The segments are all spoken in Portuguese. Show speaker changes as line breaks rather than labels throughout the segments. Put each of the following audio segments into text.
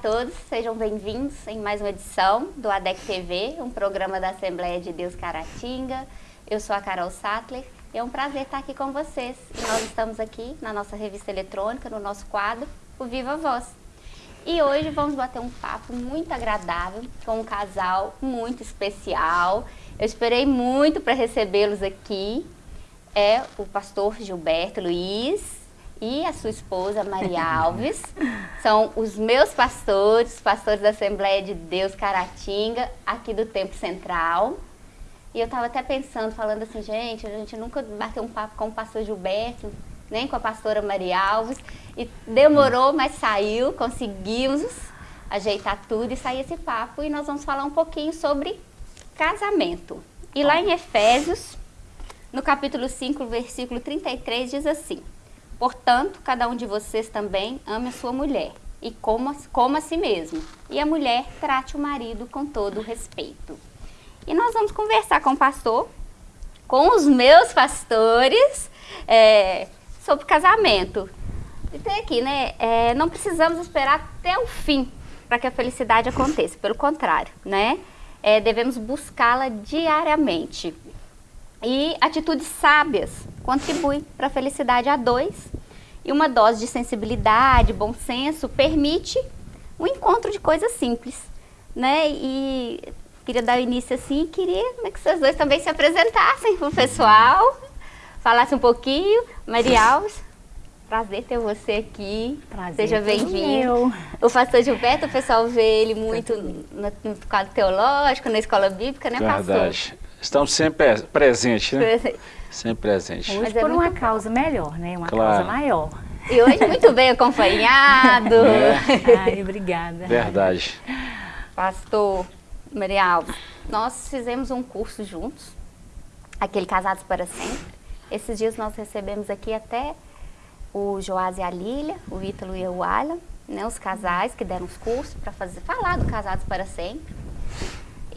Todos, sejam bem-vindos em mais uma edição do ADEC TV, um programa da Assembleia de Deus Caratinga. Eu sou a Carol Sattler e é um prazer estar aqui com vocês. E nós estamos aqui na nossa revista eletrônica, no nosso quadro, o Viva Voz. E hoje vamos bater um papo muito agradável com um casal muito especial. Eu esperei muito para recebê-los aqui. É o pastor Gilberto Luiz e a sua esposa Maria Alves. São os meus pastores, pastores da Assembleia de Deus Caratinga, aqui do Tempo Central. E eu estava até pensando, falando assim, gente, a gente nunca bateu um papo com o pastor Gilberto, nem com a pastora Maria Alves. E demorou, mas saiu, conseguimos ajeitar tudo e sair esse papo. E nós vamos falar um pouquinho sobre casamento. E lá em Efésios, no capítulo 5, versículo 33, diz assim... Portanto, cada um de vocês também ame a sua mulher e coma, coma a si mesmo. E a mulher trate o marido com todo respeito. E nós vamos conversar com o pastor, com os meus pastores, é, sobre casamento. E tem aqui, né? É, não precisamos esperar até o fim para que a felicidade aconteça. Pelo contrário, né? É, devemos buscá-la diariamente. E atitudes sábias contribuem para a felicidade a dois. E uma dose de sensibilidade, bom senso, permite o um encontro de coisas simples. Né? E queria dar início assim, queria né, que vocês dois também se apresentassem para o pessoal, falassem um pouquinho. Maria Alves, prazer ter você aqui. Prazer Seja bem-vindo. O pastor Gilberto, o pessoal vê ele muito no, no quadro teológico, na escola bíblica, né,
Verdade. pastor? Estamos sempre presentes, né? Sempre presentes.
Hoje é por uma causa melhor, né? Uma claro. causa maior.
E hoje muito bem acompanhado. É.
Ai, obrigada.
Verdade.
Pastor Maria Alves, nós fizemos um curso juntos, aquele Casados para Sempre. Esses dias nós recebemos aqui até o Joás e a Lília, o Ítalo e o Alan, né, os casais que deram os cursos para fazer falar do Casados para Sempre.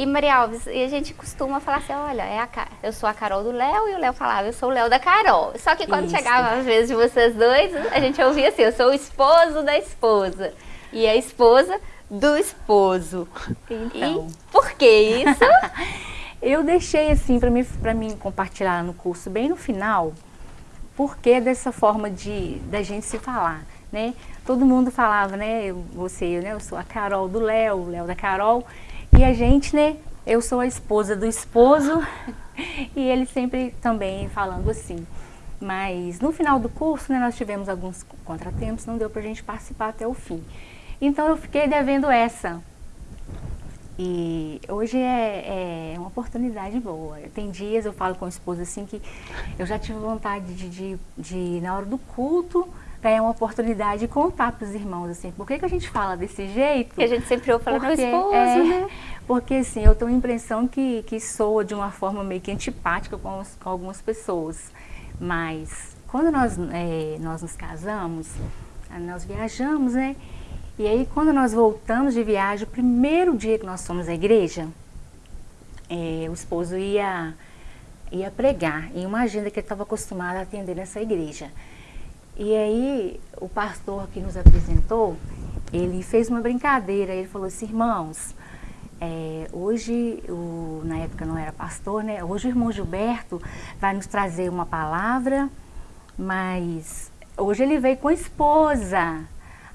E Maria Alves, e a gente costuma falar assim, olha, é a, eu sou a Carol do Léo e o Léo falava, eu sou o Léo da Carol. Só que quando Isso. chegava às vezes de vocês dois, a gente ouvia assim, eu sou o esposo da esposa. E a esposa do esposo. Então. E por que isso?
eu deixei assim para mim, pra mim compartilhar no curso bem no final, porque dessa forma de da gente se falar, né? Todo mundo falava, né? Você, né? Eu sou a Carol do Léo, o Léo da Carol. E a gente, né, eu sou a esposa do esposo e ele sempre também falando assim. Mas no final do curso, né, nós tivemos alguns contratempos, não deu pra gente participar até o fim. Então eu fiquei devendo essa. E hoje é, é uma oportunidade boa. Tem dias, eu falo com a esposa assim, que eu já tive vontade de, de, de na hora do culto, é uma oportunidade de contar para os irmãos, assim, por que, que a gente fala desse jeito?
Que a gente sempre ouve falando porque, esposo, é, né?
Porque, assim, eu tenho a impressão que, que soa de uma forma meio que antipática com, os, com algumas pessoas. Mas, quando nós, é, nós nos casamos, nós viajamos, né? E aí, quando nós voltamos de viagem, o primeiro dia que nós fomos à igreja, é, o esposo ia, ia pregar em uma agenda que ele estava acostumado a atender nessa igreja. E aí, o pastor que nos apresentou, ele fez uma brincadeira, ele falou assim, irmãos, é, hoje, o, na época não era pastor, né? Hoje o irmão Gilberto vai nos trazer uma palavra, mas hoje ele veio com a esposa.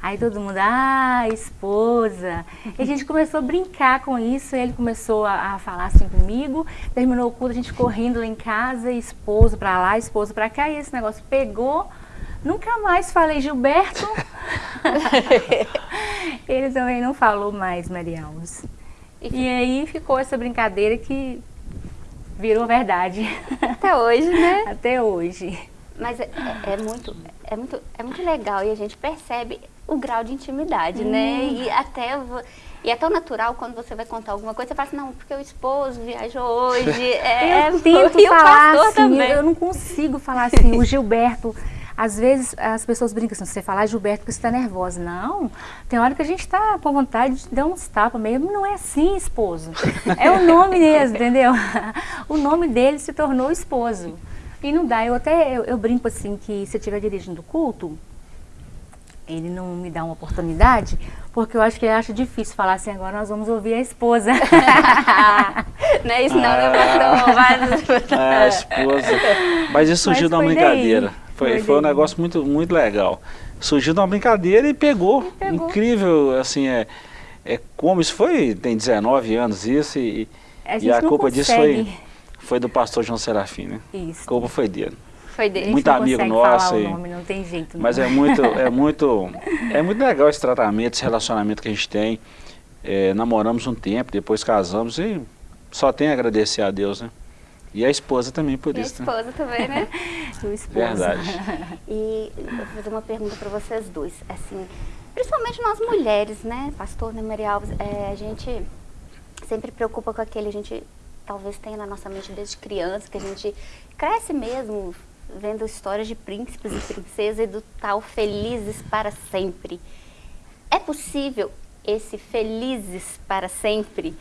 Aí todo mundo, ah, esposa. E a gente começou a brincar com isso, ele começou a, a, falar assim comigo, terminou o culto, a gente correndo lá em casa, esposo pra lá, esposo pra cá, e esse negócio pegou, Nunca mais falei Gilberto. Ele também não falou mais Maria Alves. E aí ficou essa brincadeira que virou verdade.
Até hoje, né?
Até hoje.
Mas é, é, muito, é, muito, é muito legal e a gente percebe o grau de intimidade, hum. né? E até e é tão natural quando você vai contar alguma coisa, você fala assim, não, porque o esposo viajou hoje.
É, eu tento falar assim, também. eu não consigo falar assim, o Gilberto às vezes as pessoas brincam assim, você falar Gilberto você está nervosa. Não, tem hora que a gente está com vontade de dar uns tapas mesmo. Não é assim, esposo. É o nome mesmo, entendeu? O nome dele se tornou esposo. E não dá, eu até eu, eu brinco assim que se estiver dirigindo o culto, ele não me dá uma oportunidade, porque eu acho que ele acha difícil falar assim, agora nós vamos ouvir a esposa.
não é isso não, ah, levantou,
mas... Ah, a esposa. Mas isso surgiu de uma brincadeira. Foi, foi, foi um negócio muito, muito legal. Surgiu de uma brincadeira e pegou. pegou. Incrível, assim, é, é como isso foi, tem 19 anos isso, e a, e a culpa consegue. disso foi, foi do pastor João Serafim, né? Isso. A culpa foi dele.
Foi dele.
Muito amigo nosso. O nome, não tem jeito.
Não. Mas é muito, é muito, é muito legal esse tratamento, esse relacionamento que a gente tem. É, namoramos um tempo, depois casamos e só tem a agradecer a Deus, né? E a esposa também por
e
isso.
a né? esposa né? também, né?
o esposo.
Verdade.
E eu vou fazer uma pergunta para vocês dois. Assim, principalmente nós mulheres, né? Pastor né, Maria Alves, é, a gente sempre preocupa com aquele, a gente talvez tenha na nossa mente desde criança, que a gente cresce mesmo vendo histórias de príncipes e princesas e do tal felizes para sempre. É possível esse felizes para sempre?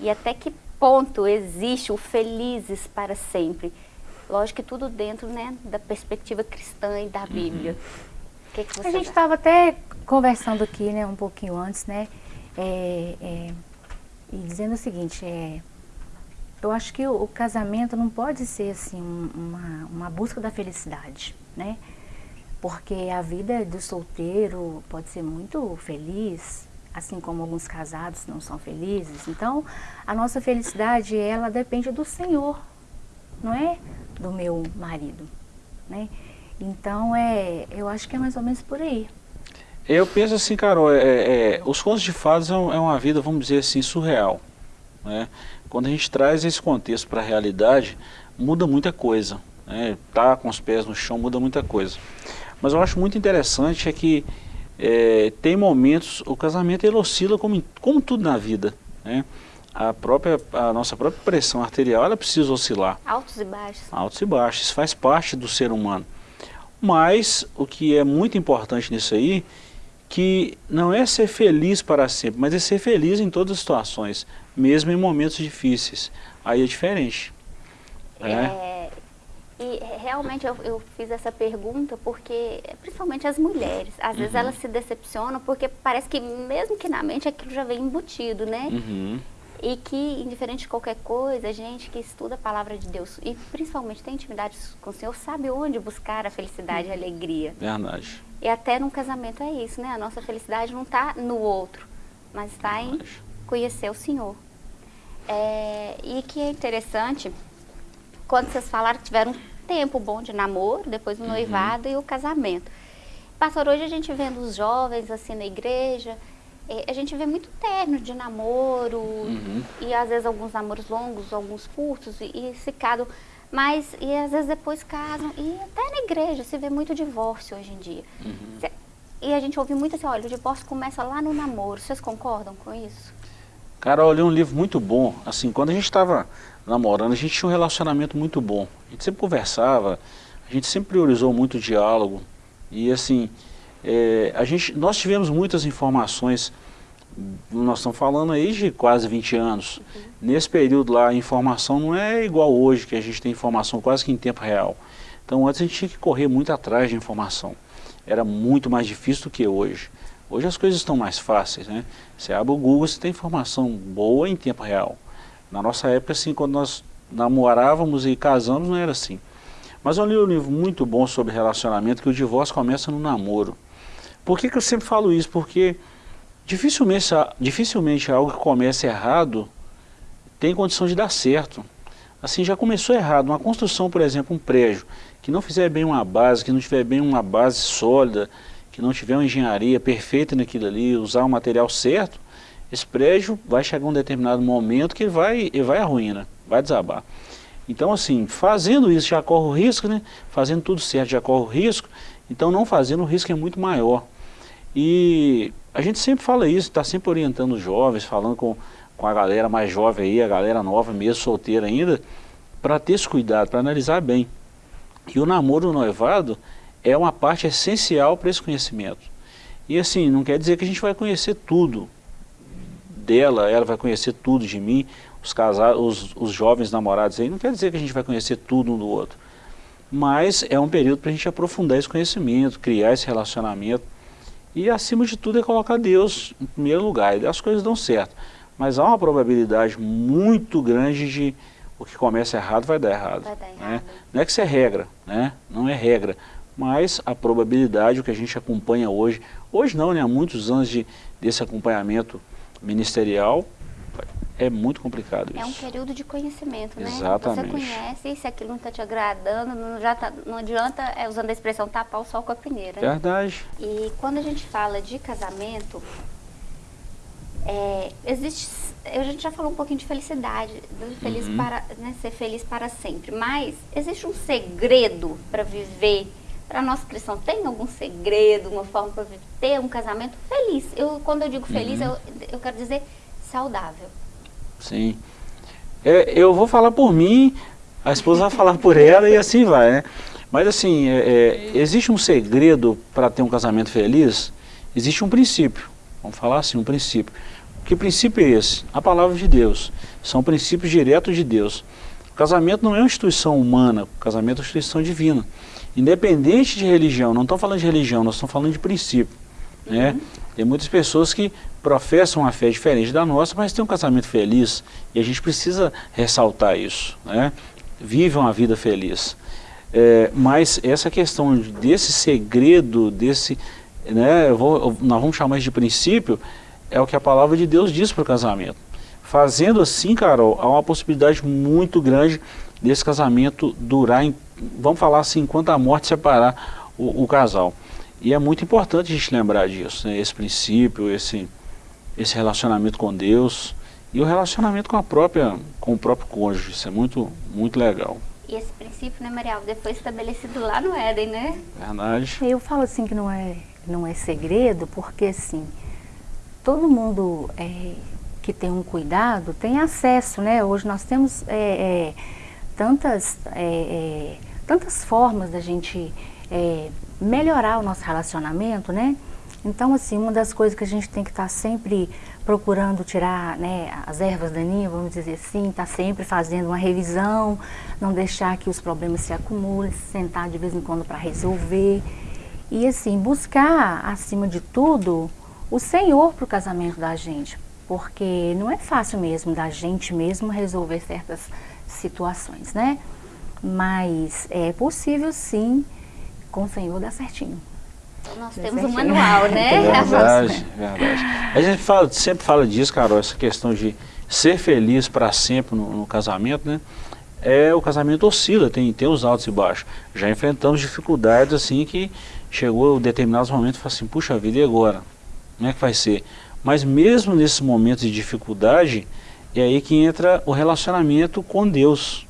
E até que ponto existe o felizes para sempre? Lógico que tudo dentro né, da perspectiva cristã e da uhum. Bíblia. Uhum. Que que
a gente estava até conversando aqui né, um pouquinho antes, né? É, é, e dizendo o seguinte, é, eu acho que o, o casamento não pode ser assim uma, uma busca da felicidade, né? Porque a vida do solteiro pode ser muito feliz, assim como alguns casados não são felizes. Então, a nossa felicidade, ela depende do Senhor, não é do meu marido, né? Então, é, eu acho que é mais ou menos por aí.
Eu penso assim, Carol, é, é, os contos de fadas é, é uma vida, vamos dizer assim, surreal. Né? Quando a gente traz esse contexto para a realidade, muda muita coisa. Né? Tá com os pés no chão muda muita coisa. Mas eu acho muito interessante é que é, tem momentos, o casamento ele oscila como, como tudo na vida. Né? A, própria, a nossa própria pressão arterial ela precisa oscilar.
Altos e baixos.
Altos e baixos, isso faz parte do ser humano. Mas o que é muito importante nisso aí, que não é ser feliz para sempre, mas é ser feliz em todas as situações mesmo em momentos difíceis. Aí é diferente.
Né? É, e realmente eu, eu, fiz essa pergunta porque, principalmente as mulheres, às uhum. vezes elas se decepcionam porque parece que mesmo que na mente aquilo já vem embutido, né?
Uhum.
E que, indiferente de qualquer coisa, a gente que estuda a palavra de Deus e principalmente tem intimidade com o Senhor, sabe onde buscar a felicidade e a alegria.
Verdade.
E até num casamento é isso, né? A nossa felicidade não está no outro, mas está em conhecer o Senhor. É, e que é interessante, quando vocês falaram que tiveram tempo bom de namoro, depois o uhum. noivado e o casamento. Pastor, hoje a gente vendo os jovens assim na igreja, é, a gente vê muito término de namoro, uhum. e às vezes alguns namoros longos, alguns curtos, e, e se casam, mas e às vezes depois casam, e até na igreja se vê muito divórcio hoje em dia. Uhum. E a gente ouve muito assim, olha, o divórcio começa lá no namoro, vocês concordam com isso?
Cara, eu li um livro muito bom, assim, quando a gente estava namorando, a gente tinha um relacionamento muito bom. A gente sempre conversava, a gente sempre priorizou muito o diálogo. E assim, é, a gente, nós tivemos muitas informações, nós estamos falando aí de quase 20 anos. Uhum. Nesse período lá, a informação não é igual hoje, que a gente tem informação quase que em tempo real. Então antes a gente tinha que correr muito atrás de informação. Era muito mais difícil do que hoje. Hoje as coisas estão mais fáceis, né? Você abre o Google, você tem informação boa em tempo real. Na nossa época, assim, quando nós namorávamos e casamos, não era assim. Mas eu li um livro muito bom sobre relacionamento, que o divórcio começa no namoro. Por que, que eu sempre falo isso? Porque dificilmente, dificilmente algo que começa errado tem condição de dar certo. Assim, já começou errado. Uma construção, por exemplo, um prédio, que não fizer bem uma base, que não tiver bem uma base sólida, que não tiver uma engenharia perfeita naquilo ali, usar o material certo, esse prédio vai chegar um determinado momento que vai, ele vai à ruína, vai desabar. Então assim, fazendo isso já corre o risco, né? Fazendo tudo certo já corre o risco, então não fazendo o risco é muito maior. E a gente sempre fala isso, está sempre orientando os jovens, falando com, com a galera mais jovem aí, a galera nova mesmo, solteira ainda, para ter esse cuidado, para analisar bem. E o namoro, noivado, é uma parte essencial para esse conhecimento. E assim, não quer dizer que a gente vai conhecer tudo dela, ela vai conhecer tudo de mim, os, casais, os, os jovens namorados aí, não quer dizer que a gente vai conhecer tudo um do outro. Mas é um período para a gente aprofundar esse conhecimento, criar esse relacionamento. E acima de tudo é colocar Deus em primeiro lugar, e as coisas dão certo. Mas há uma probabilidade muito grande de o que começa errado vai dar errado.
Vai dar
né?
errado.
Não é que isso é regra, né? não é regra, mas a probabilidade, o que a gente acompanha hoje, hoje não, né? há muitos anos de, desse acompanhamento ministerial, é muito complicado
É um
isso.
período de conhecimento, né?
Exatamente.
Você conhece, e se aquilo não está te agradando, não, já tá- não adianta, é, usando a expressão, tapar o sol com a peneira. né?
Verdade.
E quando a gente fala de casamento, é, existe, a gente já falou um pouquinho de felicidade, do feliz
Uhum.
para, né, ser feliz para sempre, mas existe um segredo para viver, para nossa cristão, tem algum segredo, uma forma para ter um casamento feliz? Eu, quando eu digo feliz,
Uhum.
eu, eu quero dizer saudável.
Sim. É, eu vou falar por mim, a esposa vai falar por ela e assim vai, né? Mas assim, é, é, existe um segredo para ter um casamento feliz? Existe um princípio, vamos falar assim, um princípio. Que princípio é esse? A palavra de Deus. São princípios diretos de Deus. O casamento não é uma instituição humana, o casamento é uma instituição divina. Independente de religião, não estamos falando de religião, nós estamos falando de princípio. Né? Tem muitas pessoas que professam uma fé diferente da nossa, mas têm um casamento feliz e a gente precisa ressaltar isso. Né? Vive uma vida feliz. É, mas essa questão desse segredo, desse, né, eu vou, eu- nós vamos chamar isso de princípio, é o que a palavra de Deus diz para o casamento. Fazendo assim, Carol, há uma possibilidade muito grande desse casamento durar, em, vamos falar assim, enquanto a morte separar o, o casal. E é muito importante a gente lembrar disso, né? esse princípio, esse, esse relacionamento com Deus e o relacionamento com a própria, com o próprio cônjuge. Isso é muito, muito legal.
E esse princípio, né, Maria Alves, foi estabelecido lá no Éden, né?
Verdade.
Eu falo assim que não é, não é segredo, porque assim, todo mundo é, que tem um cuidado tem acesso, né? Hoje nós temos é, é, tantas, é, é, tantas formas da gente é, melhorar o nosso relacionamento, né? Então, assim, uma das coisas que a gente tem que estar sempre procurando tirar né, as ervas daninhas, vamos dizer assim, estar sempre fazendo uma revisão, não deixar que os problemas se acumulem, sentar de vez em quando para resolver. E assim, buscar, acima de tudo, o Senhor para o casamento da gente. Porque não é fácil mesmo da gente mesmo resolver certas situações, né? Mas é possível sim, com o Senhor dar certinho.
Então nós temos um manual, né?
Verdade, verdade. A gente fala, sempre fala disso, Carol, essa questão de ser feliz para sempre no, no casamento, né? É, o casamento oscila, tem, tem os altos e baixos. Já enfrentamos dificuldades assim que chegou determinados momentos e fala assim, puxa vida, e agora? Como é que vai ser? Mas mesmo nesses momentos de dificuldade, é aí que entra o relacionamento com Deus.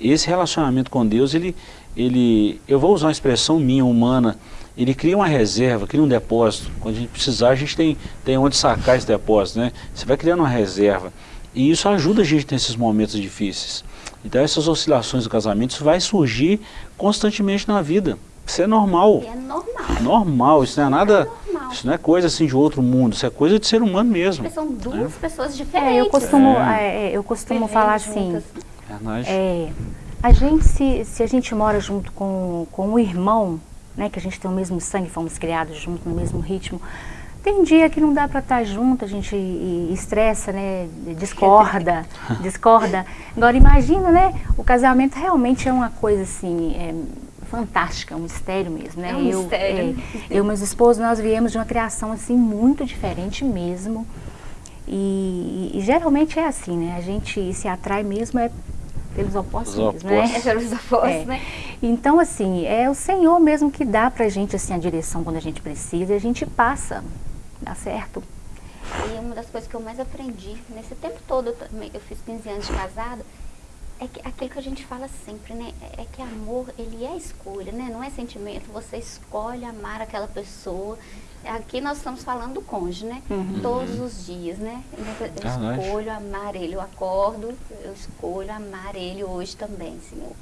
Esse relacionamento com Deus, ele, ele, eu vou usar uma expressão minha, humana, ele cria uma reserva, cria um depósito. Quando a gente precisar, a gente tem, tem onde sacar esse depósito, né? Você vai criando uma reserva. E isso ajuda a gente nesses momentos difíceis. Então essas oscilações do casamento, isso vai surgir constantemente na vida. Isso é normal.
E é normal.
Normal, isso não é nada. Isso não é coisa assim de outro mundo, isso é coisa de ser humano mesmo.
São duas pessoas
É,
diferentes.
eu costumo,
É.
é, eu costumo falar assim.
Verdade.
É, a gente, se, se a gente mora junto com, com um irmão, né, que a gente tem o mesmo sangue, fomos criados junto no mesmo ritmo, tem dia que não dá para estar junto, a gente estressa, né, discorda, discorda. Agora imagina, né, o casamento realmente é uma coisa assim, é, fantástica, um mistério mesmo, né?
É um
eu,
mistério.
é, eu e meus esposos, nós viemos de uma criação assim muito diferente mesmo. E, e geralmente é assim, né? A gente se atrai mesmo é pelos opostos mesmo, né?
É pelos opostos,
É.
né?
Então, assim, é o Senhor mesmo que dá pra gente assim, a direção quando a gente precisa e a gente passa. Dá certo?
E uma das coisas que eu mais aprendi nesse tempo todo, eu, também- eu fiz 15 anos de casado, é que aquilo que a gente fala sempre, né? É é que amor, ele é escolha, né? Não é sentimento. Você escolhe amar aquela pessoa. Aqui nós estamos falando do cônjuge, né? Todos os dias, né? Eu
Verdade.
escolho amar ele. Eu acordo, eu escolho amar ele hoje também, Senhor.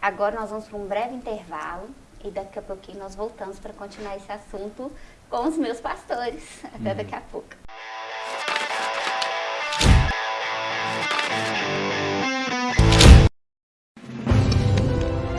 Agora nós vamos para um breve intervalo e daqui a pouquinho nós voltamos para continuar esse assunto com os meus pastores. Até daqui a pouco.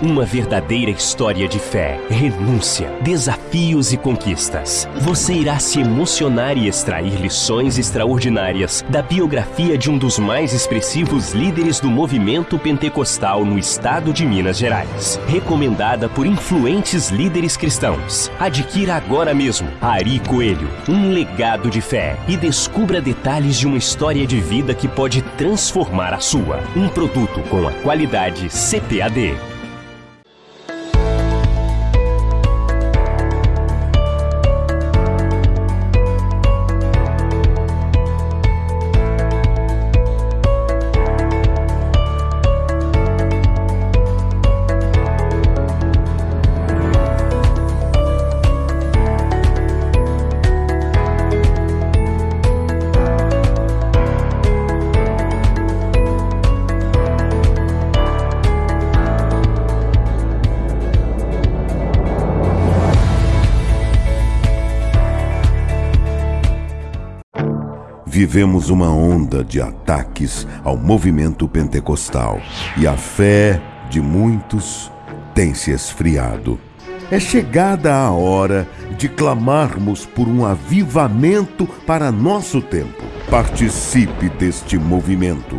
Uma verdadeira história de fé, renúncia, desafios e conquistas. Você irá se emocionar e extrair lições extraordinárias da biografia de um dos mais expressivos líderes do movimento pentecostal no estado de Minas Gerais. Recomendada por influentes líderes cristãos. Adquira agora mesmo Ari Coelho, um legado de fé e descubra detalhes de uma história de vida que pode transformar a sua. Um produto com a qualidade CPAD.
Vivemos uma onda de ataques ao movimento pentecostal e a fé de muitos tem se esfriado. É chegada a hora de clamarmos por um avivamento para nosso tempo. Participe deste movimento.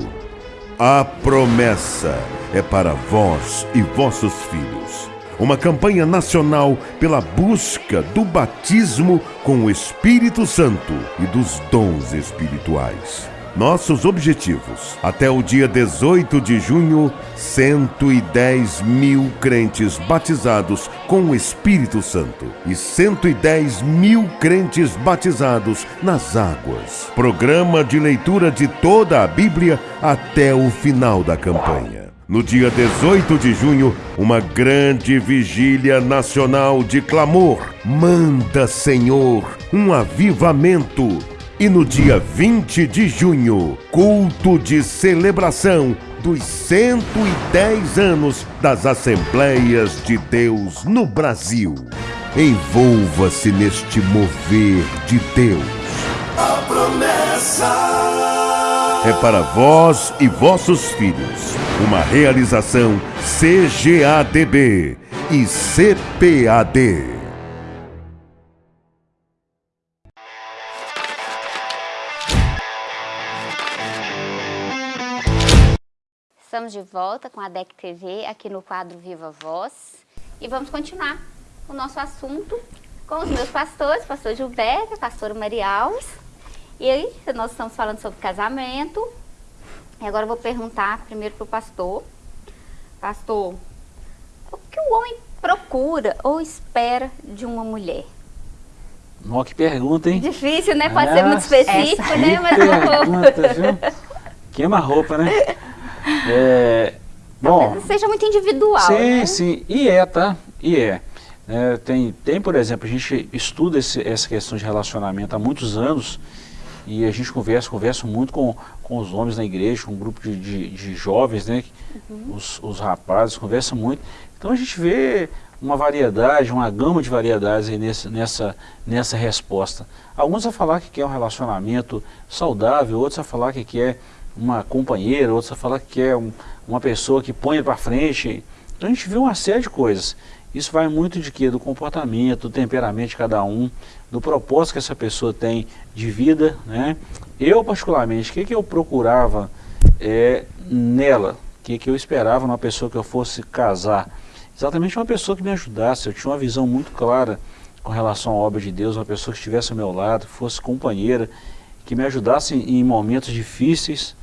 A promessa é para vós e vossos filhos uma campanha nacional pela busca do batismo com o Espírito Santo e dos dons espirituais. Nossos objetivos: até o dia 18 de junho, 110 mil crentes batizados com o Espírito Santo e 110 mil crentes batizados nas águas. Programa de leitura de toda a Bíblia até o final da campanha. No dia 18 de junho, uma grande vigília nacional de clamor. Manda, Senhor, um avivamento. E no dia 20 de junho, culto de celebração dos 110 anos das Assembleias de Deus no Brasil. Envolva-se neste mover de Deus. A promessa é para vós e vossos filhos. Uma realização CGADB e CPAD.
Estamos de volta com a DEC TV aqui no quadro Viva Voz e vamos continuar o nosso assunto com os meus pastores, pastor Gilberto, pastor Maria Alves e aí, nós estamos falando sobre casamento. E agora eu vou perguntar primeiro para o pastor. Pastor, o que o homem procura ou espera de uma mulher?
Nossa, que pergunta, hein?
Difícil, né? Pode ser muito específico, essa. né? Mas
pergunta, viu? Queima a roupa, né? É, bom,
seja muito individual,
Sim,
né?
sim. E é, tá? E é. é tem, tem, por exemplo, a gente estuda esse, essa questão de relacionamento há muitos anos e a gente conversa, conversa muito com, com os homens na igreja, com um grupo de, de, de jovens, né? Uhum. Os, os rapazes, conversa muito. Então a gente vê uma variedade, uma gama de variedades aí nessa, nessa, nessa resposta. Alguns a falar que quer um relacionamento saudável, outros a falar que quer uma companheira, outros a falar que quer um, uma pessoa que põe para frente. Então a gente vê uma série de coisas. Isso vai muito de quê? Do comportamento, do temperamento de cada um, do propósito que essa pessoa tem de vida. Né? Eu, particularmente, o que, que eu procurava é, nela? O que, que eu esperava numa pessoa que eu fosse casar? Exatamente uma pessoa que me ajudasse. Eu tinha uma visão muito clara com relação à obra de Deus, uma pessoa que estivesse ao meu lado, fosse companheira, que me ajudasse em momentos difíceis,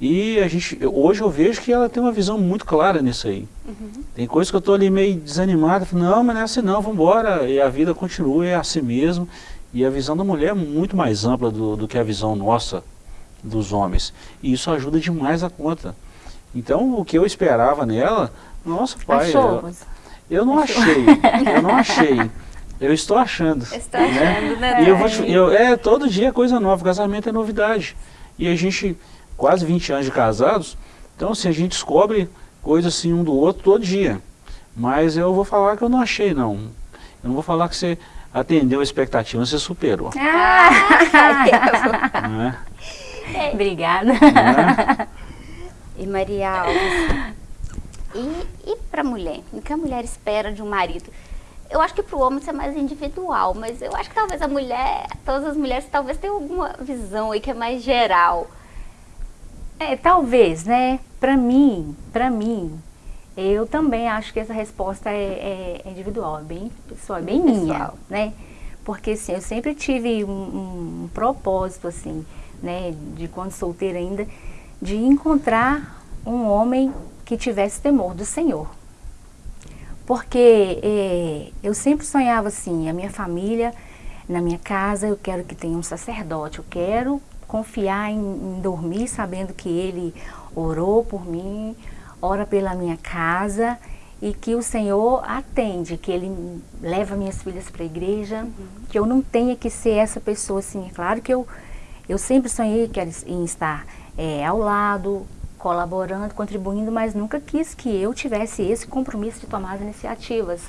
e a gente, hoje eu vejo que ela tem uma visão muito clara nisso aí. Uhum. Tem coisas que eu estou ali meio desanimado, não, mas não é assim não, vamos embora, e a vida continua, é assim mesmo. E a visão da mulher é muito mais ampla do, do que a visão nossa, dos homens. E isso ajuda demais a conta. Então, o que eu esperava nela, nossa, pai, eu, eu, não achei, eu não achei. Eu estou achando.
Estou né? achando, né?
E eu vou eu, é, todo dia é coisa nova, casamento é novidade. E a gente quase 20 anos de casados, então assim, a gente descobre coisas assim um do outro todo dia. Mas eu vou falar que eu não achei não. Eu não vou falar que você atendeu a expectativa, você superou.
Ah, é? Obrigada. É?
E Maria Alves, E, e para a mulher? O que a mulher espera de um marido? Eu acho que para o homem isso é mais individual, mas eu acho que talvez a mulher, todas as mulheres talvez tenham alguma visão aí que é mais geral.
É, talvez, né? Para mim, para mim, eu também acho que essa resposta é, é individual, é bem pessoal, é bem pessoal. minha, né? Porque assim, eu sempre tive um, um, propósito assim, né, de quando solteira ainda, de encontrar um homem que tivesse temor do Senhor. Porque é, eu sempre sonhava assim, a minha família, na minha casa, eu quero que tenha um sacerdote, eu quero confiar em, em dormir sabendo que ele orou por mim, ora pela minha casa e que o Senhor atende, que Ele leva minhas filhas para a igreja, uhum. que eu não tenha que ser essa pessoa assim. É claro que eu, eu sempre sonhei que em estar é, ao lado, colaborando, contribuindo, mas nunca quis que eu tivesse esse compromisso de tomar as iniciativas,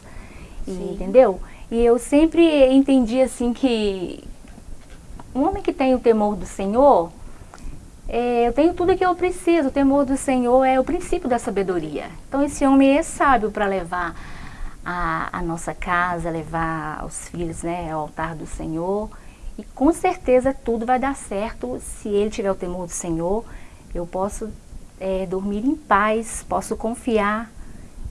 e, entendeu? E eu sempre entendi assim que um homem que tem o temor do Senhor, é, eu tenho tudo que eu preciso, o temor do Senhor é o princípio da sabedoria. Então esse homem é sábio para levar a, a, nossa casa, levar os filhos né, ao altar do Senhor. E com certeza tudo vai dar certo se ele tiver o temor do Senhor. Eu posso é, dormir em paz, posso confiar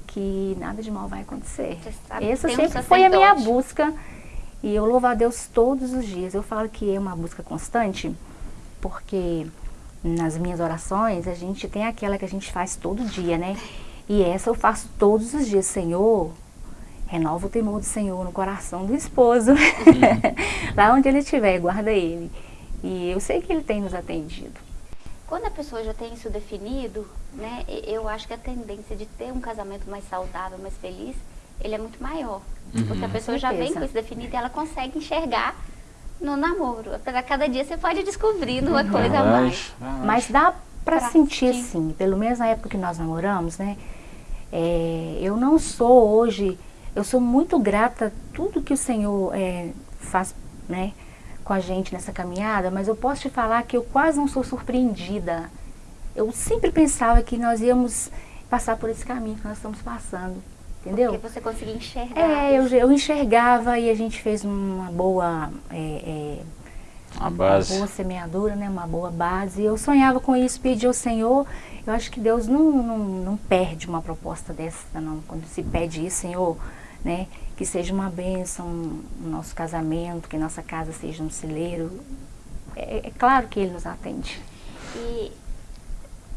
que nada de mal vai acontecer. Essa sempre foi a minha busca e eu louvo a Deus todos os dias. Eu falo que é uma busca constante porque nas minhas orações, a gente tem aquela que a gente faz todo dia, né? E essa eu faço todos os dias, Senhor, renova o temor do Senhor no coração do esposo. Lá onde ele estiver, guarda ele. E eu sei que ele tem nos atendido.
Quando a pessoa já tem isso definido, né, eu acho que a tendência de ter um casamento mais saudável, mais feliz, ele é muito maior. Uhum. Porque a pessoa já vem com isso definido e ela consegue enxergar no namoro. Apesar que cada dia você pode descobrir uma coisa a mais.
Mas dá para sentir assim, pelo menos na época que nós namoramos, né? É, eu não sou hoje, eu sou muito grata a tudo que o Senhor é, faz, né? Com a gente nessa caminhada, mas eu posso te falar que eu quase não sou surpreendida. Eu sempre pensava que nós íamos passar por esse caminho que nós estamos passando entendeu?
Porque você conseguia enxergar.
É, eu, eu enxergava e a gente fez uma boa... É, é,
uma base.
Uma boa semeadura, né? Uma boa base. Eu sonhava com isso, pedi ao Senhor. Eu acho que Deus não, não, não perde uma proposta dessa, não. Quando se pede isso, Senhor, né? Que seja uma bênção no nosso casamento, que nossa casa seja um celeiro. É, é claro que Ele nos atende.
E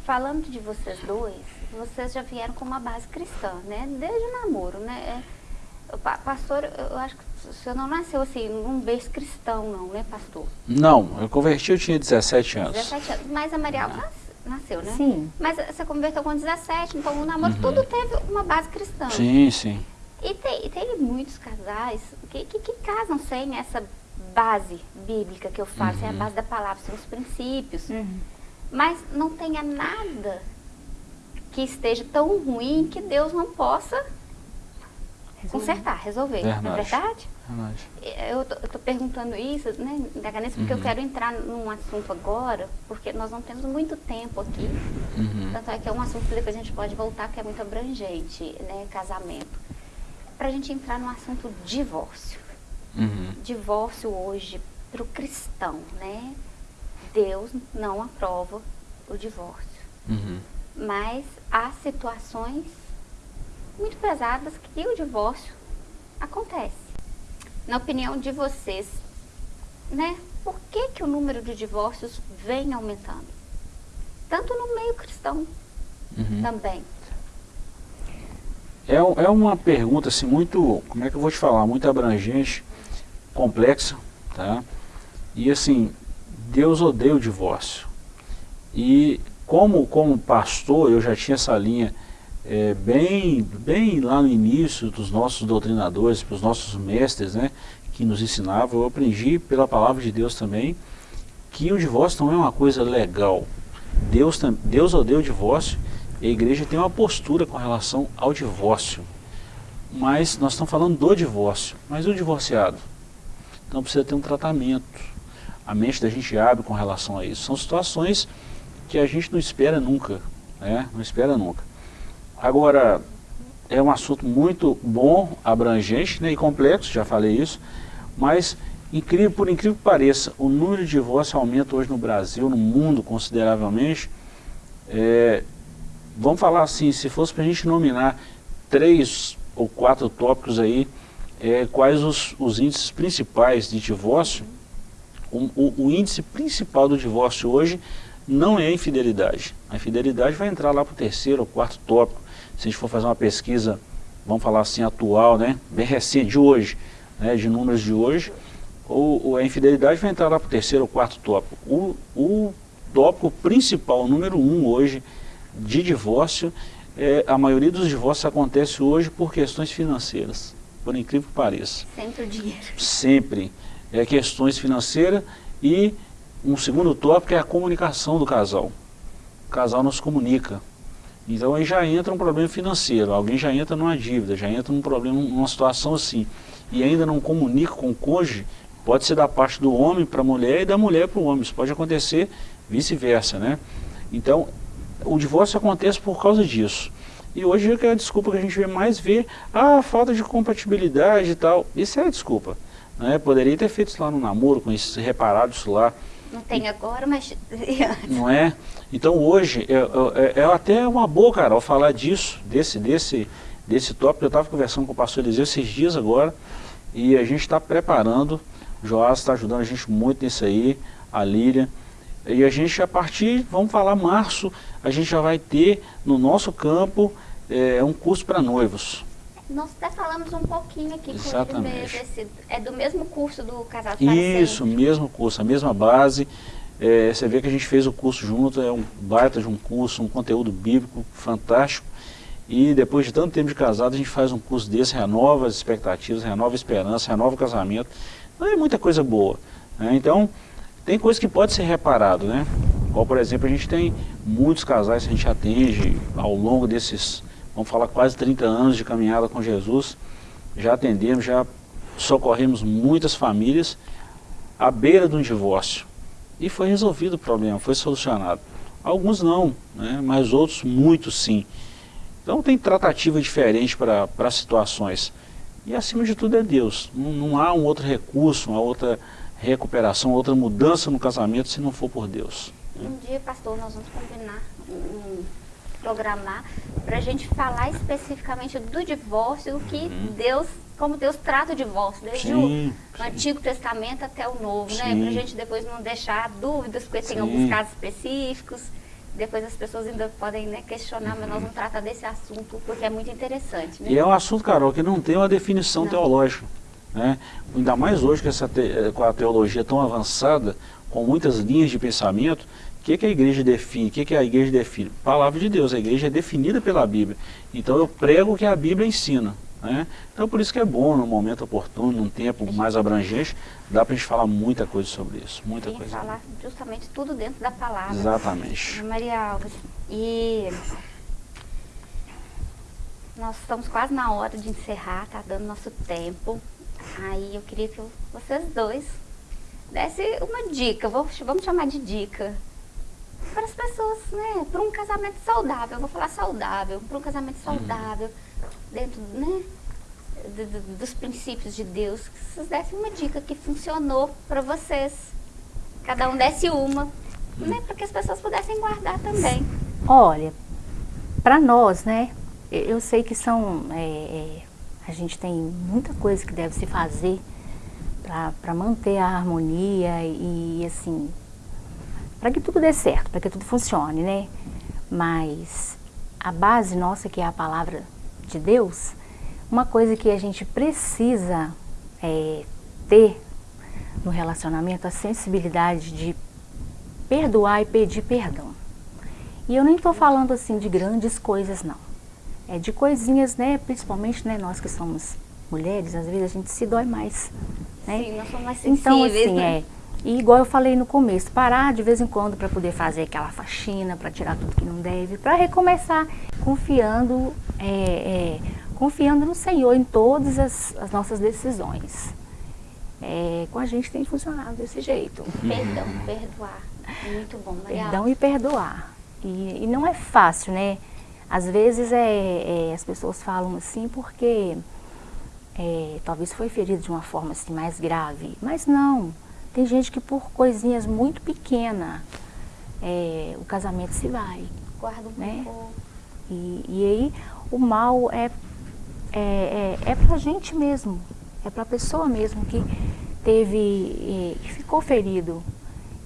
falando de vocês dois, vocês já vieram com uma base cristã, né? Desde o namoro, né? É, pastor, eu acho que o senhor não nasceu assim, num berço cristão, não, né, pastor?
Não, eu converti, eu tinha 17 anos.
17 anos, mas a Maria Alva nasceu, né?
Sim.
Mas você converteu com 17, então o namoro uhum. tudo teve uma base cristã.
Sim, sim.
E tem, tem muitos casais que, que, que, casam sem essa base bíblica que eu falo, uhum. sem a base da palavra, sem os princípios. Uhum. Mas não tenha nada que esteja tão ruim que Deus não possa resolver. consertar, resolver. Verdade. Não é verdade? verdade. Eu estou perguntando isso, né, porque uhum. eu quero entrar num assunto agora, porque nós não temos muito tempo aqui. Uhum. Tanto é que é um assunto que depois a gente pode voltar, que é muito abrangente, né, casamento. Para a gente entrar no assunto divórcio. Uhum. Divórcio hoje para o cristão, né? Deus não aprova o divórcio. Uhum mas há situações muito pesadas que o divórcio acontece. Na opinião de vocês, né, por que, que o número de divórcios vem aumentando? Tanto no meio cristão uhum. também.
É, é uma pergunta assim muito, como é que eu vou te falar, muito abrangente, complexa, tá? E assim, Deus odeia o divórcio. E como, como pastor, eu já tinha essa linha é, bem, bem lá no início dos nossos doutrinadores, dos nossos mestres, né, que nos ensinavam, eu aprendi pela palavra de Deus também, que o divórcio não é uma coisa legal. Deus, Deus odeia o divórcio e a igreja tem uma postura com relação ao divórcio. Mas nós estamos falando do divórcio, mas o divorciado. Então precisa ter um tratamento. A mente da gente abre com relação a isso. São situações que a gente não espera nunca, né? não espera nunca. Agora, é um assunto muito bom, abrangente né, e complexo, já falei isso, mas incrível, por incrível que pareça, o número de divórcios aumenta hoje no Brasil, no mundo consideravelmente. É, vamos falar assim, se fosse para a gente nominar três ou quatro tópicos aí, é, quais os, os, índices principais de divórcio, o, o, o índice principal do divórcio hoje não é a infidelidade. A infidelidade vai entrar lá para o terceiro ou quarto tópico. Se a gente for fazer uma pesquisa, vamos falar assim, atual, né, bem recente, de hoje, né, de números de hoje, ou, a infidelidade vai entrar lá para o terceiro ou quarto tópico. O, o tópico principal, o número um hoje, de divórcio, é, a maioria dos divórcios acontece hoje por questões financeiras, por incrível que pareça.
Sempre o dinheiro.
Sempre. É questões financeiras e um segundo tópico é a comunicação do casal. O casal não se comunica. Então aí já entra um problema financeiro, alguém já entra numa dívida, já entra num problema, numa situação assim. E ainda não comunica com o cônjuge, pode ser da parte do homem para a mulher e da mulher para o homem. Isso pode acontecer vice-versa, né? Então, o divórcio acontece por causa disso. E hoje é a desculpa que a gente vê mais ver, ah, falta de compatibilidade e tal. Isso é a desculpa. Né? Poderia ter feito isso lá no namoro, com isso, reparado isso lá.
Não tem agora, mas...
Não é? Então hoje, é, é, é até uma boa, Carol, falar disso, desse, desse, desse tópico. Eu estava conversando com o pastor Eliseu esses dias agora, e a gente está preparando, o Joás está ajudando a gente muito nisso aí, a Lília, e a gente a partir, vamos falar março, a gente já vai ter no nosso campo é, um curso para noivos.
Nós até falamos um pouquinho aqui
Exatamente.
com ele mesmo. Esse, é do mesmo curso do Casal
Isso, mesmo curso, a mesma base. É, você vê que a gente fez o curso junto, é um baita de um curso, um conteúdo bíblico fantástico. E depois de tanto tempo de casado, a gente faz um curso desse, renova as expectativas, renova a esperança, renova o casamento. Então é muita coisa boa. Né? Então, tem coisas que pode ser reparado, né? Igual, por exemplo, a gente tem muitos casais que a gente atende ao longo desses vamos falar quase 30 anos de caminhada com Jesus, já atendemos, já socorremos muitas famílias à beira de um divórcio. E foi resolvido o problema, foi solucionado. Alguns não, né, mas outros muitos sim. Então tem tratativa diferente para situações. E acima de tudo é Deus. Não, não, há um outro recurso, uma outra recuperação, outra mudança no casamento se não for por Deus.
Um dia, pastor, nós vamos combinar um programar para a gente falar especificamente do divórcio, o que uhum. Deus, como Deus trata o divórcio, desde sim, o sim. Antigo Testamento até o Novo, né? sim. né? Para a gente depois não deixar dúvidas, porque tem alguns casos específicos. Depois as pessoas ainda podem né, questionar, uhum. mas nós vamos tratar desse assunto porque é muito interessante. Né?
E é um assunto, Carol, que não tem uma definição não. teológica. Né? Ainda mais hoje que essa te, com a teologia tão avançada, com muitas linhas de pensamento, que, que a igreja define? O que, que a igreja define? Palavra de Deus, a igreja é definida pela Bíblia. Então eu prego o que a Bíblia ensina. Né? Então por isso que é bom, no momento oportuno, num tempo mais abrangente, dá para a gente falar muita coisa sobre isso. Muita coisa.
falar justamente tudo dentro da palavra.
Exatamente.
Maria Alves, e nós estamos quase na hora de encerrar, tá dando nosso tempo. Aí eu queria que vocês dois dessem uma dica, vamos chamar de dica, para as pessoas, né? Para um casamento saudável, vou falar saudável, para um casamento saudável, dentro, né? dos princípios de Deus, que vocês dessem uma dica que funcionou para vocês. Cada um desse uma, né? Para que as pessoas pudessem guardar também.
Olha, para nós, né? Eu sei que são. É, é, a gente tem muita coisa que deve se fazer para manter a harmonia e, assim, para que tudo dê certo, para que tudo funcione, né? Mas a base nossa, que é a palavra de Deus, uma coisa que a gente precisa é, ter no relacionamento, a sensibilidade de perdoar e pedir perdão. E eu nem estou falando assim de grandes coisas, não. É de coisinhas, né? Principalmente né, nós que somos mulheres, às vezes a gente se dói mais. Né?
Sim, nós somos mais sensíveis,
Então, assim,
né?
é e igual eu falei no começo, parar de vez em quando para poder fazer aquela faxina, para tirar tudo que não deve, para recomeçar confiando, é, é, confiando no Senhor em todas as, as nossas decisões. É, com a gente tem funcionado desse jeito.
Perdão, perdoar. Muito bom, Maria.
Perdão e perdoar. E, e não é fácil, né? Às vezes é, é, as pessoas falam assim porque é, talvez foi ferido de uma forma assim, mais grave, mas não. Tem gente que por coisinhas muito pequenas é, o casamento se vai.
Guarda um
né?
pouco.
E, e aí o mal é, é, é, é pra gente mesmo, é pra pessoa mesmo que teve, é, que ficou ferido.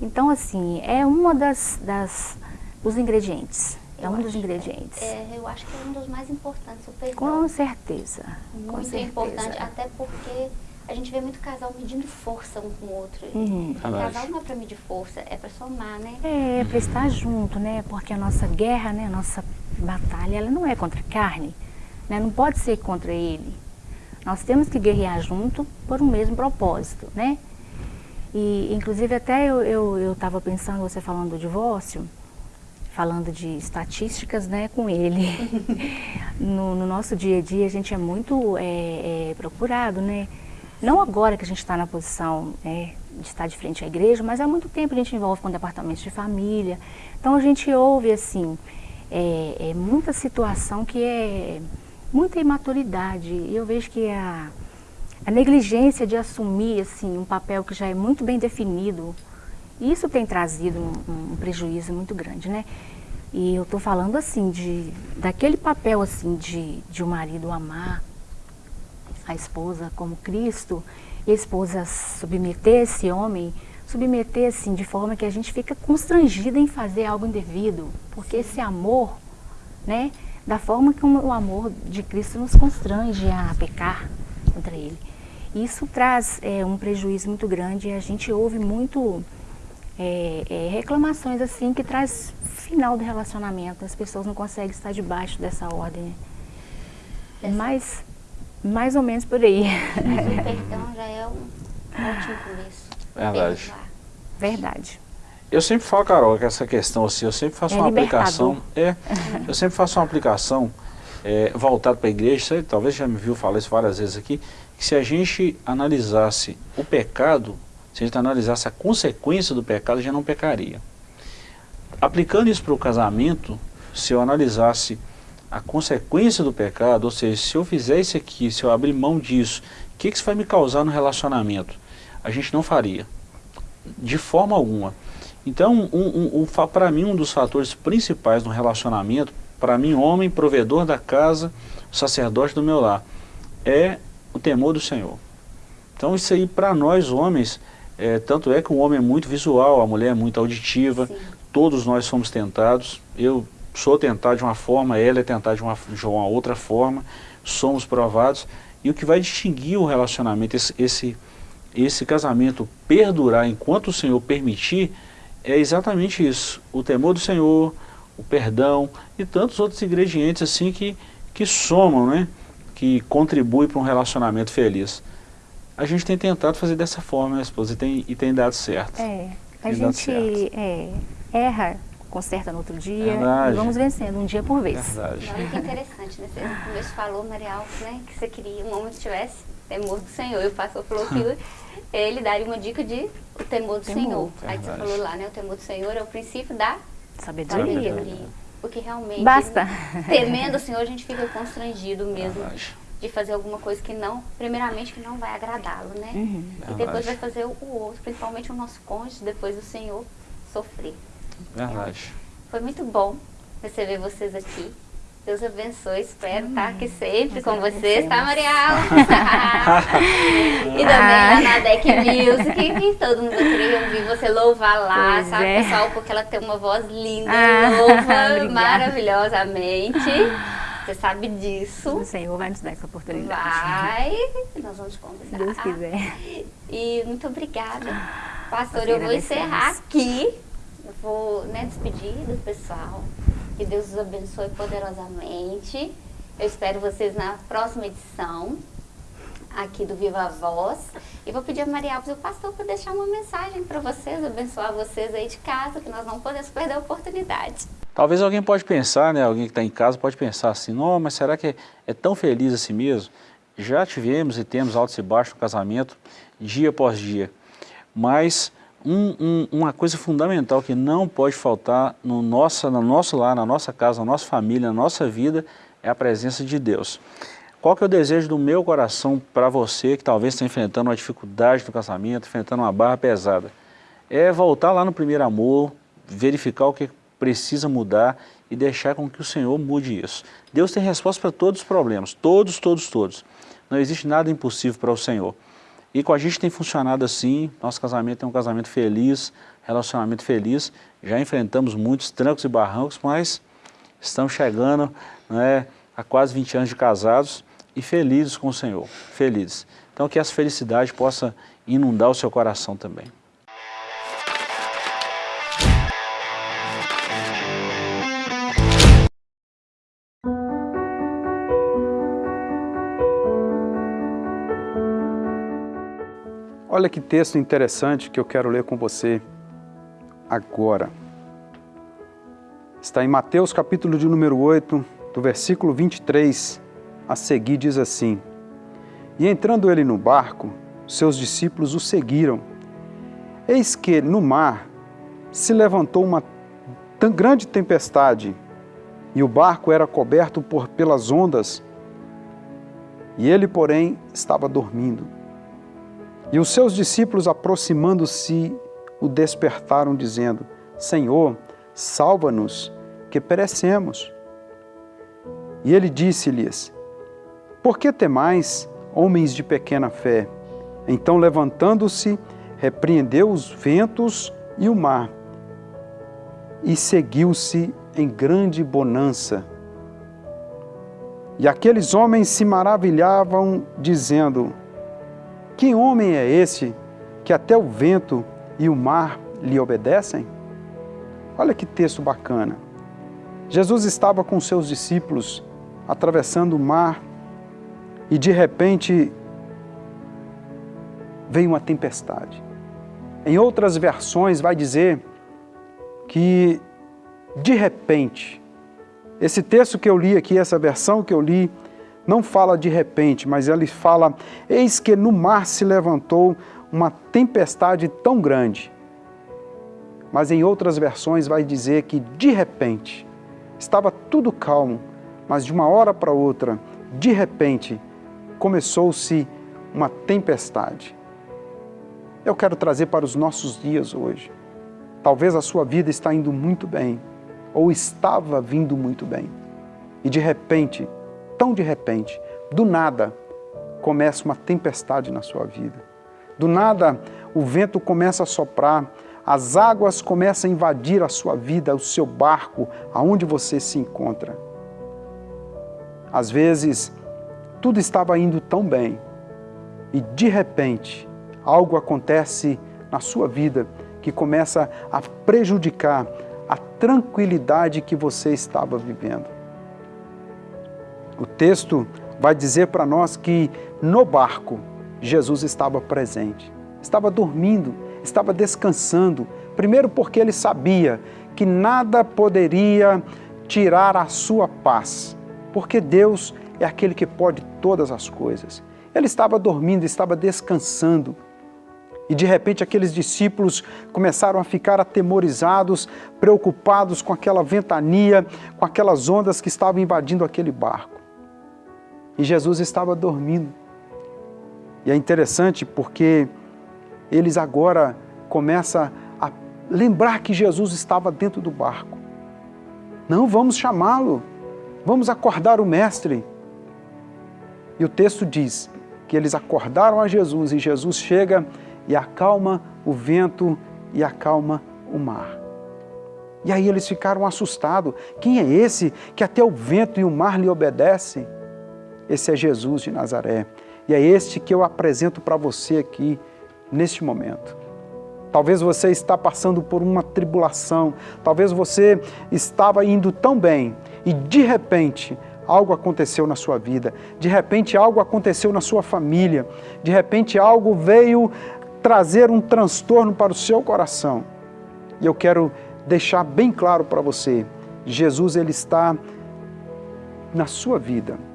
Então assim, é uma das, das dos ingredientes. É
Eu
um dos
acho-
ingredientes.
É, eu acho que é um dos mais importantes, o perdão.
Com certeza. com
Muito
certeza.
importante, até porque a gente vê muito casal medindo força um com o outro.
Uhum.
Casal não é pra medir força, é pra somar, né?
É, para estar junto, né? Porque a nossa guerra, né? A nossa batalha, ela não é contra a carne, né? Não pode ser contra ele. Nós temos que guerrear junto por um mesmo propósito, né? E, inclusive, até eu eu eu estava pensando, você falando do divórcio, falando de estatísticas, né, com ele. no, no nosso dia a dia, a gente é muito é, é, procurado, né? Não agora que a gente está na posição né, de estar de frente à igreja, mas há muito tempo a gente envolve com departamentos de família. Então a gente ouve assim é, é muita situação que é muita imaturidade. E eu vejo que a, a negligência de assumir assim um papel que já é muito bem definido, isso tem trazido um, um prejuízo muito grande, né? E eu estou falando assim de daquele papel assim de, de o marido amar a esposa como Cristo e a esposa submeter esse homem, submeter assim de forma que a gente fica constrangida em fazer algo indevido, porque esse amor, né, da forma que o amor de Cristo nos constrange a pecar contra Ele. Isso traz é, um prejuízo muito grande e a gente ouve muito é, é, reclamações assim que traz final do relacionamento. As pessoas não conseguem estar debaixo dessa ordem. Mas mais ou menos por aí.
Mas o perdão já é um ótimo começo.
Verdade.
Perdoar.
Verdade.
Eu sempre falo, Carol, que essa questão assim, eu sempre faço
É
uma
libertador.
aplicação. É, eu sempre faço uma aplicação é, voltada para a igreja, você talvez já me viu falar isso várias vezes aqui, que se a gente analisasse o pecado, se a gente analisasse a consequência do pecado, já não pecaria. Aplicando isso para o casamento, se eu analisasse a consequência do pecado, ou seja, se eu fizer isso aqui, se eu abrir mão disso, o que, que isso vai me causar no relacionamento? A gente não faria, de forma alguma. Então, um, um, um, para mim, um dos fatores principais no relacionamento, para mim, homem, provedor da casa, sacerdote do meu lar, é o temor do Senhor. Então, isso aí, para nós homens, é, tanto é que o homem é muito visual, a mulher é muito auditiva,
Sim.
todos nós somos tentados. Eu sou tentado de uma forma, ela é tentada de uma, de uma outra forma, somos provados. E o que vai distinguir o relacionamento, esse, esse, esse casamento perdurar enquanto o Senhor permitir, é exatamente isso. O temor do Senhor, o perdão e tantos outros ingredientes assim que, que somam, né? que contribuem para um relacionamento feliz. A gente tem tentado fazer dessa forma, minha esposa, e tem, e tem dado certo.
É, a
Tem
gente é, erra, conserta no outro dia
Verdade.
e vamos vencendo um dia por vez.
Verdade.
Olha que interessante, né? Você no começo falou, Maria Alves, né? Que você queria um homem que tivesse temor do Senhor. E o pastor falou que ele daria uma dica de o temor do
Temor,
Senhor. Aí você
verdade.
falou lá, né? O temor do Senhor é o princípio da
Sabedoria.
sabedoria. Porque realmente,
Basta.
temendo o Senhor, a gente fica constrangido mesmo
Verdade.
de fazer alguma coisa que não, primeiramente, que não vai agradá-lo, né?
Uhum.
E
Verdade.
depois vai fazer o o outro, principalmente o nosso cônjuge, depois o Senhor sofrer.
Verdade.
Foi muito bom receber vocês aqui. Deus abençoe, espero estar aqui sempre com vocês, tá, Marial? e também lá na Deck Music, que todo mundo queria ouvir você louvar lá,
Pois
sabe,
é.
pessoal? Porque ela tem uma voz linda,
Ah,
louva maravilhosamente. Você sabe disso.
O Senhor vai nos dar essa oportunidade.
Vai, nós vamos te convidar.
Se Deus quiser.
E muito obrigada. Pastor,
Nós
eu vou encerrar aqui. Eu vou né, despedir do pessoal. Que Deus os abençoe poderosamente. Eu espero vocês na próxima edição aqui do Viva Voz. E vou pedir a Maria Alves e o pastor para deixar uma mensagem para vocês, abençoar vocês aí de casa, que nós não podemos perder a oportunidade.
Talvez alguém pode pensar, né, alguém que está em casa pode pensar assim, não, mas será que é, é tão feliz assim mesmo? Já tivemos e temos altos e baixos no casamento, dia após dia. Mas um, um, uma coisa fundamental que não pode faltar no, nossa, no nosso lar, na nossa casa, na nossa família, na nossa vida, é a presença de Deus. Qual que é o desejo do meu coração para você que talvez está enfrentando uma dificuldade no casamento, enfrentando uma barra pesada? É voltar lá no primeiro amor, verificar o que precisa mudar e deixar com que o Senhor mude isso. Deus tem resposta para todos os problemas, todos, todos, todos. Não existe nada impossível para o Senhor. E com a gente tem funcionado assim, nosso casamento é um casamento feliz, relacionamento feliz. Já enfrentamos muitos trancos e barrancos, mas estamos chegando né, a quase 20 anos de casados e felizes com o Senhor, felizes. Então que essa felicidade possa inundar o seu coração também.
Olha que texto interessante que eu quero ler com você agora. Está em Mateus capítulo de número 8, do versículo 23 a seguir diz assim, E entrando ele no barco, seus discípulos o seguiram. Eis que no mar se levantou uma tão grande tempestade, e o barco era coberto por, pelas ondas, e ele, porém, estava dormindo. E os seus discípulos, aproximando-se, o despertaram, dizendo, Senhor, salva-nos, que perecemos. E ele disse-lhes, por que temais, homens de pequena fé? Então, levantando-se, repreendeu os ventos e o mar, e seguiu-se em grande bonança. E aqueles homens se maravilhavam, dizendo, Que homem é esse que até o vento e o mar lhe obedecem? Olha que texto bacana. Jesus estava com seus discípulos atravessando o mar e de repente vem uma tempestade. Em outras versões vai dizer que de repente, esse texto que eu li aqui, essa versão que eu li, não fala de repente, mas ele fala, eis que no mar se levantou uma tempestade tão grande. Mas em outras versões vai dizer que de repente, estava tudo calmo, mas de uma hora para outra, de repente, começou-se uma tempestade. Eu quero trazer para os nossos dias hoje. Talvez a sua vida está indo muito bem, ou estava vindo muito bem. E de repente, tão de repente, do nada, começa uma tempestade na sua vida. Do nada, o vento começa a soprar, as águas começam a invadir a sua vida, o seu barco, aonde você se encontra. Às vezes, tudo estava indo tão bem e de repente algo acontece na sua vida que começa a prejudicar a tranquilidade que você estava vivendo. O texto vai dizer para nós que no barco Jesus estava presente, estava dormindo, estava descansando, primeiro porque ele sabia que nada poderia tirar a sua paz, porque Deus é aquele que pode todas as coisas. Ele estava dormindo, estava descansando. E de repente aqueles discípulos começaram a ficar atemorizados, preocupados com aquela ventania, com aquelas ondas que estavam invadindo aquele barco. E Jesus estava dormindo. E é interessante porque eles agora começam a lembrar que Jesus estava dentro do barco. Não, vamos chamá-lo, vamos acordar o mestre. E o texto diz que eles acordaram a Jesus e Jesus chega e acalma o vento e acalma o mar. E aí eles ficaram assustados. Quem é esse que até o vento e o mar lhe obedecem? Esse é Jesus de Nazaré. E é este que eu apresento para você aqui, neste momento. Talvez você está passando por uma tribulação, talvez você estava indo tão bem e de repente algo aconteceu na sua vida, de repente algo aconteceu na sua família, de repente algo veio trazer um transtorno para o seu coração. E eu quero deixar bem claro para você, Jesus ele está na sua vida.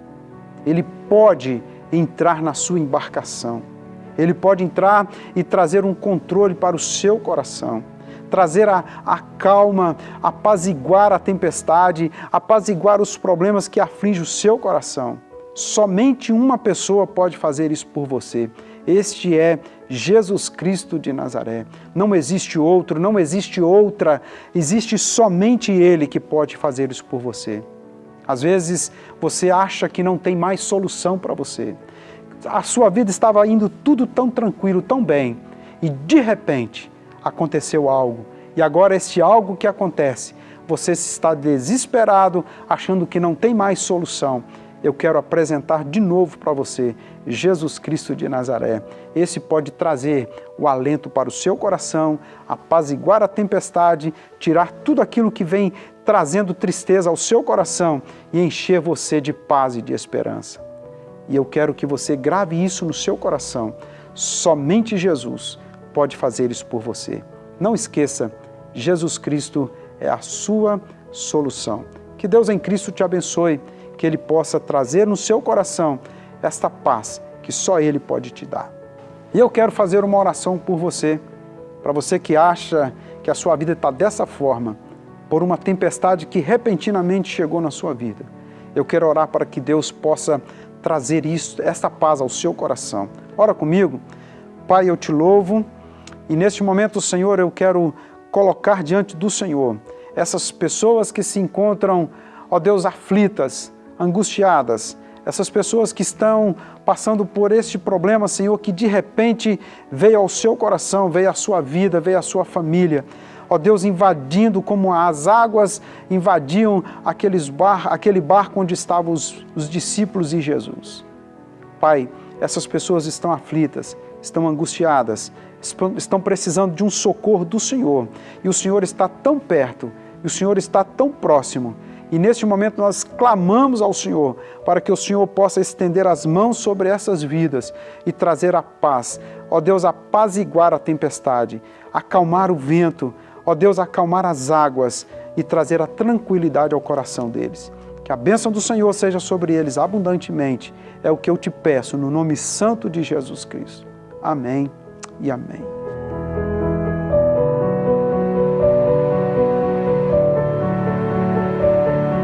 Ele pode entrar na sua embarcação. Ele pode entrar e trazer um controle para o seu coração trazer a, a, calma, apaziguar a tempestade, apaziguar os problemas que afligem o seu coração. Somente uma pessoa pode fazer isso por você. Este é Jesus Cristo de Nazaré. Não existe outro, não existe outra, existe somente Ele que pode fazer isso por você. Às vezes você acha que não tem mais solução para você. A sua vida estava indo tudo tão tranquilo, tão bem, e de repente aconteceu algo. E agora este algo que acontece, você está desesperado, achando que não tem mais solução eu quero apresentar de novo para você Jesus Cristo de Nazaré. Esse pode trazer o alento para o seu coração, apaziguar a tempestade, tirar tudo aquilo que vem trazendo tristeza ao seu coração e encher você de paz e de esperança. E eu quero que você grave isso no seu coração. Somente Jesus pode fazer isso por você. Não esqueça, Jesus Cristo é a sua solução. Que Deus em Cristo te abençoe que Ele possa trazer no seu coração esta paz que só Ele pode te dar. E eu quero fazer uma oração por você, para você que acha que a sua vida está dessa forma, por uma tempestade que repentinamente chegou na sua vida. Eu quero orar para que Deus possa trazer isso, esta paz ao seu coração. Ora comigo. Pai, eu te louvo e neste momento, Senhor, eu quero colocar diante do Senhor essas pessoas que se encontram, ó Deus, aflitas, angustiadas, essas pessoas que estão passando por este problema, Senhor, que de repente veio ao seu coração, veio à sua vida, veio à sua família. Ó Deus, invadindo como as águas invadiam aqueles bar, aquele barco onde estavam os, os discípulos e Jesus. Pai, essas pessoas estão aflitas, estão angustiadas, estão precisando de um socorro do Senhor. E o Senhor está tão perto, e o Senhor está tão próximo, e neste momento nós clamamos ao Senhor para que o Senhor possa estender as mãos sobre essas vidas e trazer a paz. Ó Deus, apaziguar a tempestade, acalmar o vento, ó Deus, acalmar as águas e trazer a tranquilidade ao coração deles. Que a bênção do Senhor seja sobre eles abundantemente. É o que eu te peço no nome santo de Jesus Cristo. Amém e amém.